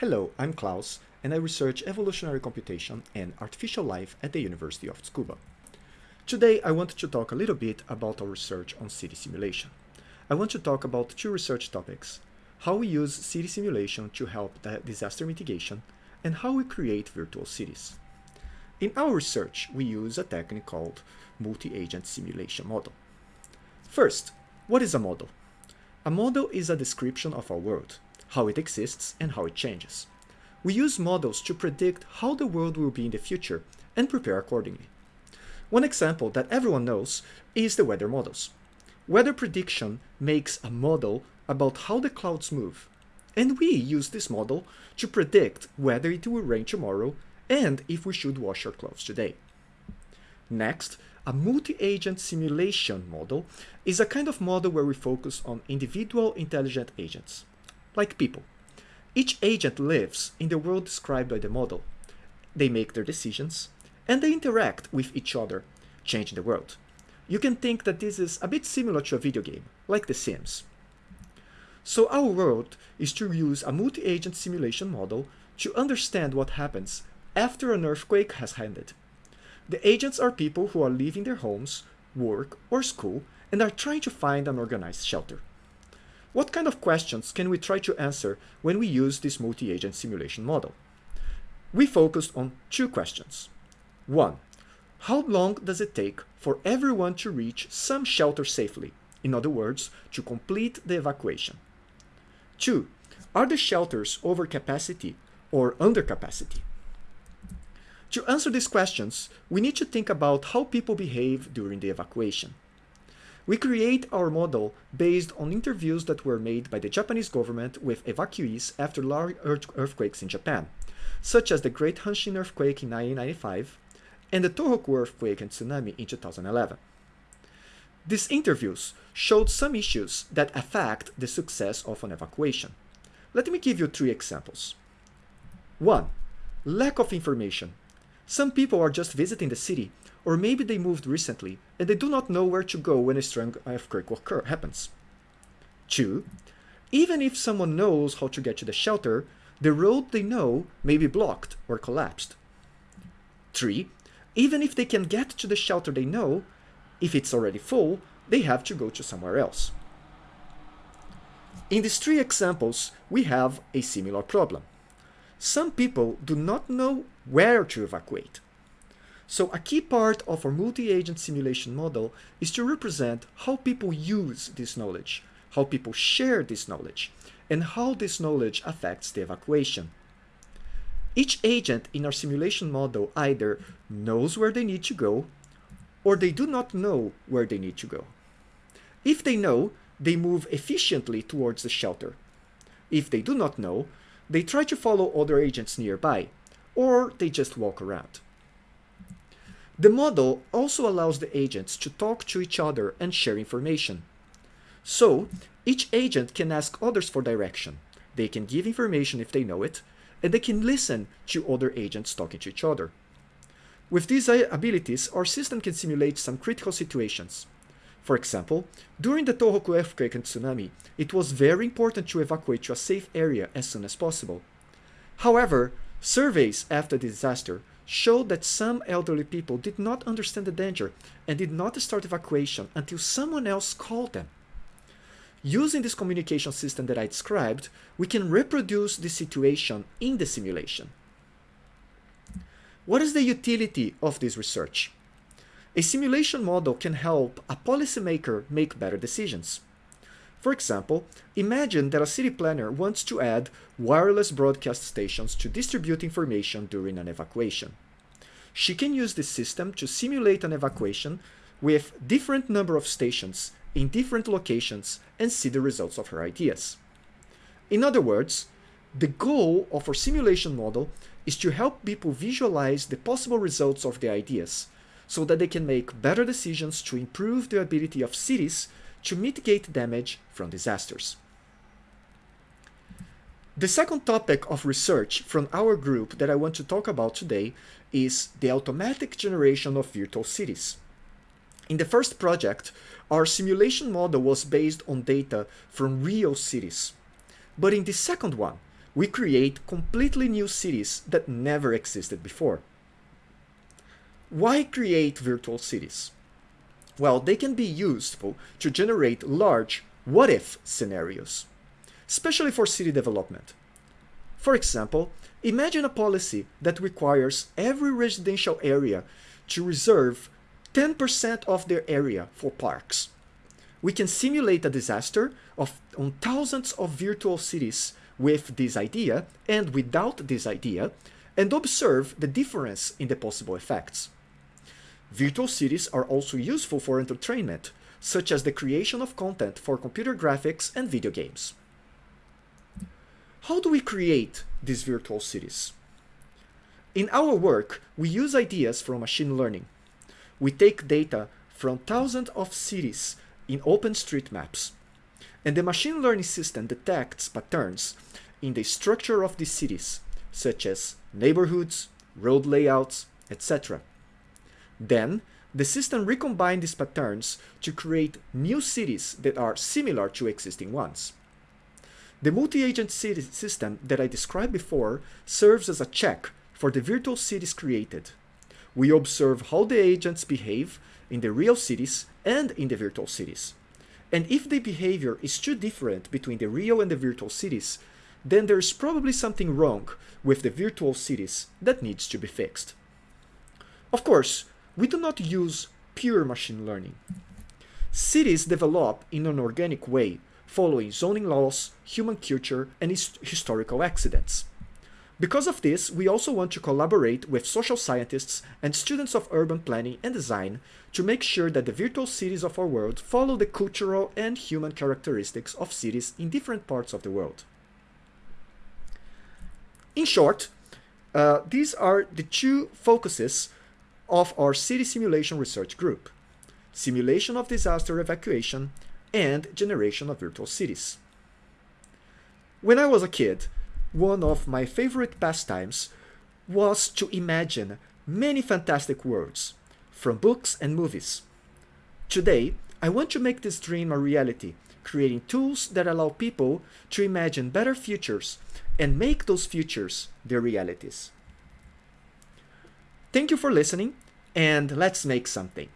Hello, I'm Klaus, and I research evolutionary computation and artificial life at the University of Tsukuba. Today, I want to talk a little bit about our research on city simulation. I want to talk about two research topics, how we use city simulation to help disaster mitigation, and how we create virtual cities. In our research, we use a technique called multi-agent simulation model. First, what is a model? A model is a description of our world, how it exists, and how it changes. We use models to predict how the world will be in the future and prepare accordingly. One example that everyone knows is the weather models. Weather prediction makes a model about how the clouds move, and we use this model to predict whether it will rain tomorrow and if we should wash our clothes today. Next, a multi-agent simulation model is a kind of model where we focus on individual intelligent agents like people. Each agent lives in the world described by the model. They make their decisions, and they interact with each other, changing the world. You can think that this is a bit similar to a video game, like The Sims. So our world is to use a multi-agent simulation model to understand what happens after an earthquake has ended. The agents are people who are leaving their homes, work, or school and are trying to find an organized shelter. What kind of questions can we try to answer when we use this multi-agent simulation model? We focused on two questions. One, how long does it take for everyone to reach some shelter safely? In other words, to complete the evacuation. Two, are the shelters over capacity or under capacity? To answer these questions, we need to think about how people behave during the evacuation. We create our model based on interviews that were made by the Japanese government with evacuees after large earthquakes in Japan, such as the Great Hanshin earthquake in 1995 and the Tohoku earthquake and tsunami in 2011. These interviews showed some issues that affect the success of an evacuation. Let me give you three examples. 1. Lack of information. Some people are just visiting the city or maybe they moved recently and they do not know where to go when a strong earthquake occur, happens. 2. Even if someone knows how to get to the shelter, the road they know may be blocked or collapsed. 3. Even if they can get to the shelter they know, if it's already full, they have to go to somewhere else. In these three examples, we have a similar problem. Some people do not know where to evacuate. So a key part of our multi-agent simulation model is to represent how people use this knowledge, how people share this knowledge, and how this knowledge affects the evacuation. Each agent in our simulation model either knows where they need to go, or they do not know where they need to go. If they know, they move efficiently towards the shelter. If they do not know, they try to follow other agents nearby, or they just walk around. The model also allows the agents to talk to each other and share information. So, each agent can ask others for direction. They can give information if they know it, and they can listen to other agents talking to each other. With these abilities, our system can simulate some critical situations. For example, during the Tohoku earthquake and tsunami, it was very important to evacuate to a safe area as soon as possible. However, surveys after the disaster showed that some elderly people did not understand the danger and did not start evacuation until someone else called them. Using this communication system that I described, we can reproduce the situation in the simulation. What is the utility of this research? A simulation model can help a policymaker make better decisions. For example, imagine that a city planner wants to add wireless broadcast stations to distribute information during an evacuation. She can use this system to simulate an evacuation with different number of stations in different locations and see the results of her ideas. In other words, the goal of our simulation model is to help people visualize the possible results of their ideas so that they can make better decisions to improve the ability of cities to mitigate damage from disasters. The second topic of research from our group that I want to talk about today is the automatic generation of virtual cities. In the first project, our simulation model was based on data from real cities. But in the second one, we create completely new cities that never existed before. Why create virtual cities? Well, they can be useful to generate large what-if scenarios, especially for city development. For example, imagine a policy that requires every residential area to reserve 10% of their area for parks. We can simulate a disaster of, on thousands of virtual cities with this idea and without this idea and observe the difference in the possible effects. Virtual cities are also useful for entertainment, such as the creation of content for computer graphics and video games. How do we create these virtual cities? In our work, we use ideas from machine learning. We take data from thousands of cities in OpenStreetMaps, and the machine learning system detects patterns in the structure of these cities, such as neighborhoods, road layouts, etc. Then, the system recombines these patterns to create new cities that are similar to existing ones. The multi-agent city system that I described before serves as a check for the virtual cities created. We observe how the agents behave in the real cities and in the virtual cities. And if the behavior is too different between the real and the virtual cities, then there's probably something wrong with the virtual cities that needs to be fixed. Of course, we do not use pure machine learning. Cities develop in an organic way, following zoning laws, human culture, and his historical accidents. Because of this, we also want to collaborate with social scientists and students of urban planning and design to make sure that the virtual cities of our world follow the cultural and human characteristics of cities in different parts of the world. In short, uh, these are the two focuses of our city simulation research group, simulation of disaster evacuation and generation of virtual cities. When I was a kid, one of my favorite pastimes was to imagine many fantastic worlds from books and movies. Today, I want to make this dream a reality, creating tools that allow people to imagine better futures and make those futures their realities. Thank you for listening, and let's make something.